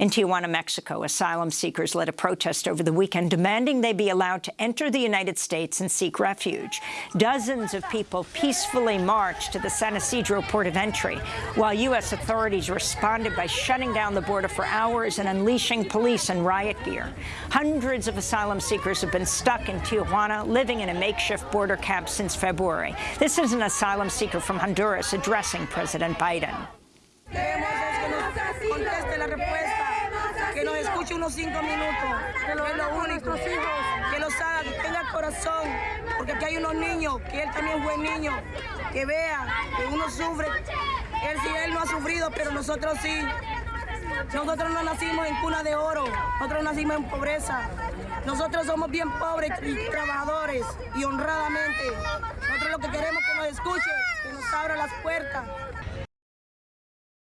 In Tijuana, Mexico, asylum seekers led a protest over the weekend demanding they be allowed to enter the United States and seek refuge. Dozens of people peacefully marched to the San Isidro port of entry, while U.S. authorities responded by shutting down the border for hours and unleashing police and riot gear. Hundreds of asylum seekers have been stuck in Tijuana, living in a makeshift border camp since February. This is an asylum seeker from Honduras addressing President Biden. Unos cinco minutos, que lo único, que los haga, que tenga corazón, porque aquí hay unos niños, que él también fue niño, que vea que uno sufre, él sí, él no ha sufrido, pero nosotros sí. Nosotros no nacimos en cuna de oro, nosotros nacimos en pobreza. Nosotros somos bien pobres y trabajadores y honradamente. Nosotros lo que queremos es que nos escuche, que nos abra las puertas,